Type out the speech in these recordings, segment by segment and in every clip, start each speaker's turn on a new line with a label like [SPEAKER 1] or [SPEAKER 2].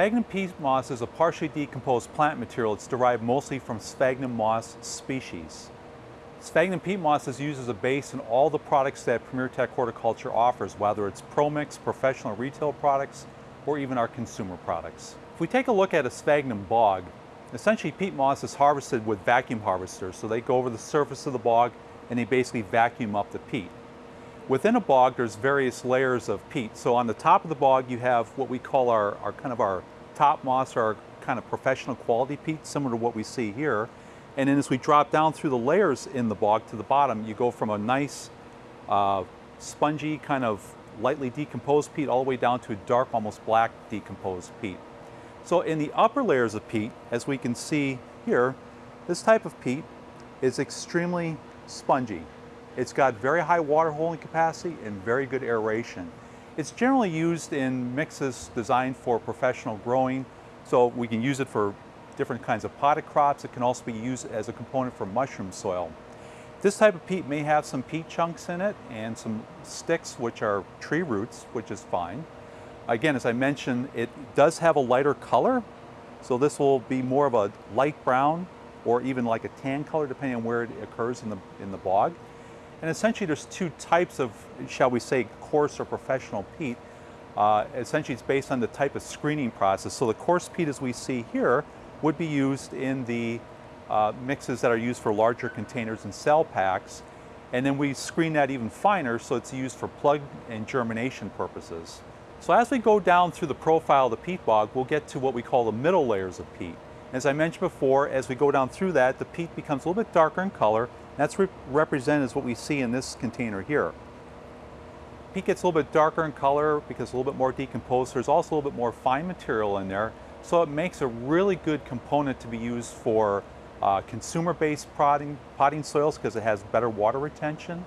[SPEAKER 1] Sphagnum peat moss is a partially decomposed plant material. It's derived mostly from sphagnum moss species. Sphagnum peat moss is used as a base in all the products that Premier Tech Horticulture offers, whether it's ProMix, professional retail products, or even our consumer products. If we take a look at a sphagnum bog, essentially peat moss is harvested with vacuum harvesters. So they go over the surface of the bog and they basically vacuum up the peat. Within a bog, there's various layers of peat. So on the top of the bog, you have what we call our, our kind of our top moss or our kind of professional quality peat, similar to what we see here. And then as we drop down through the layers in the bog to the bottom, you go from a nice uh, spongy kind of lightly decomposed peat all the way down to a dark, almost black decomposed peat. So in the upper layers of peat, as we can see here, this type of peat is extremely spongy. It's got very high water holding capacity and very good aeration. It's generally used in mixes designed for professional growing, so we can use it for different kinds of potted crops. It can also be used as a component for mushroom soil. This type of peat may have some peat chunks in it and some sticks which are tree roots, which is fine. Again, as I mentioned, it does have a lighter color, so this will be more of a light brown or even like a tan color depending on where it occurs in the, in the bog. And essentially there's two types of, shall we say, coarse or professional peat. Uh, essentially it's based on the type of screening process. So the coarse peat as we see here would be used in the uh, mixes that are used for larger containers and cell packs. And then we screen that even finer so it's used for plug and germination purposes. So as we go down through the profile of the peat bog, we'll get to what we call the middle layers of peat. As I mentioned before, as we go down through that, the peat becomes a little bit darker in color. That's re represented as what we see in this container here. Peat gets a little bit darker in color because a little bit more decomposed. There's also a little bit more fine material in there. So it makes a really good component to be used for uh, consumer-based potting, potting soils because it has better water retention.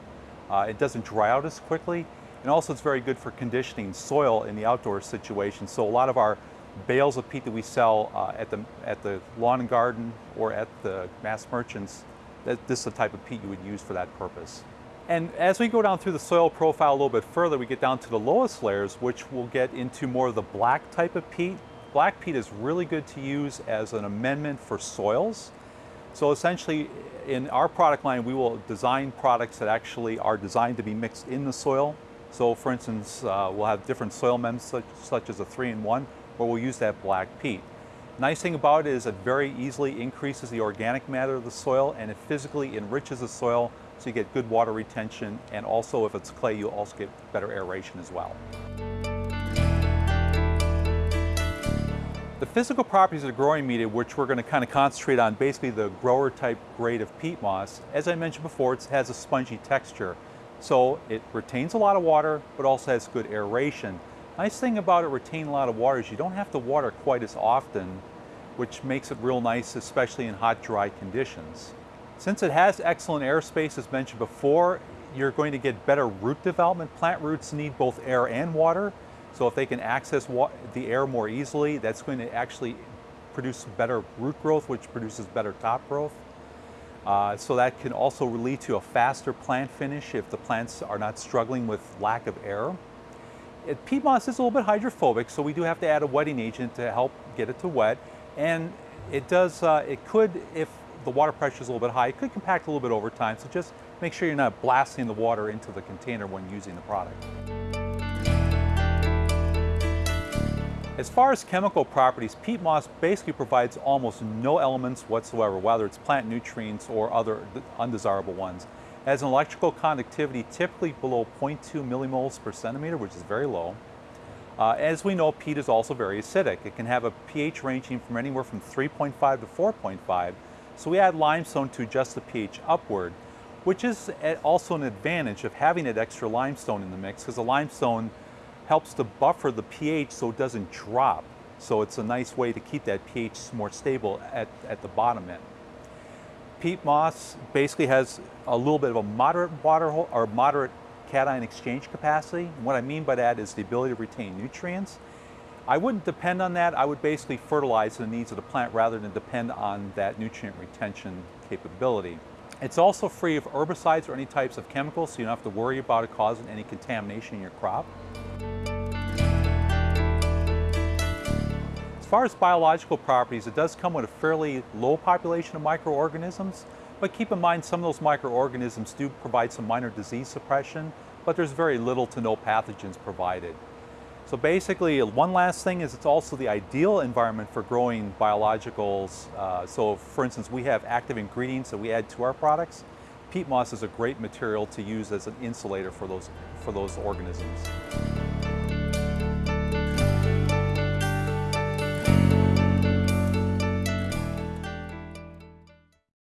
[SPEAKER 1] Uh, it doesn't dry out as quickly. And also it's very good for conditioning soil in the outdoor situation. So a lot of our bales of peat that we sell uh, at, the, at the lawn and garden or at the mass merchants, that, this is the type of peat you would use for that purpose. And as we go down through the soil profile a little bit further, we get down to the lowest layers, which will get into more of the black type of peat. Black peat is really good to use as an amendment for soils. So essentially, in our product line, we will design products that actually are designed to be mixed in the soil. So for instance, uh, we'll have different soil amendments such, such as a three-in-one, where we'll use that black peat. Nice thing about it is it very easily increases the organic matter of the soil and it physically enriches the soil so you get good water retention and also if it's clay you'll also get better aeration as well. The physical properties of the growing media, which we're going to kind of concentrate on basically the grower type grade of peat moss, as I mentioned before, it has a spongy texture. So it retains a lot of water, but also has good aeration. Nice thing about it retaining a lot of water is you don't have to water quite as often, which makes it real nice, especially in hot, dry conditions. Since it has excellent airspace, as mentioned before, you're going to get better root development. Plant roots need both air and water, so if they can access the air more easily, that's going to actually produce better root growth, which produces better top growth. Uh, so that can also lead to a faster plant finish if the plants are not struggling with lack of air. It, peat moss is a little bit hydrophobic, so we do have to add a wetting agent to help get it to wet. And it does, uh, it could, if the water pressure is a little bit high, it could compact a little bit over time. So just make sure you're not blasting the water into the container when using the product. As far as chemical properties, peat moss basically provides almost no elements whatsoever, whether it's plant nutrients or other undesirable ones has an electrical conductivity typically below 0.2 millimhos per centimeter, which is very low. Uh, as we know, peat is also very acidic. It can have a pH ranging from anywhere from 3.5 to 4.5. So we add limestone to adjust the pH upward, which is also an advantage of having that extra limestone in the mix because the limestone helps to buffer the pH so it doesn't drop. So it's a nice way to keep that pH more stable at, at the bottom end peat moss basically has a little bit of a moderate water or moderate cation exchange capacity. And what I mean by that is the ability to retain nutrients. I wouldn't depend on that. I would basically fertilize the needs of the plant rather than depend on that nutrient retention capability. It's also free of herbicides or any types of chemicals, so you don't have to worry about it causing any contamination in your crop. Far as biological properties, it does come with a fairly low population of microorganisms, but keep in mind some of those microorganisms do provide some minor disease suppression, but there's very little to no pathogens provided. So basically, one last thing is it's also the ideal environment for growing biologicals. Uh, so for instance, we have active ingredients that we add to our products. Peat moss is a great material to use as an insulator for those, for those organisms.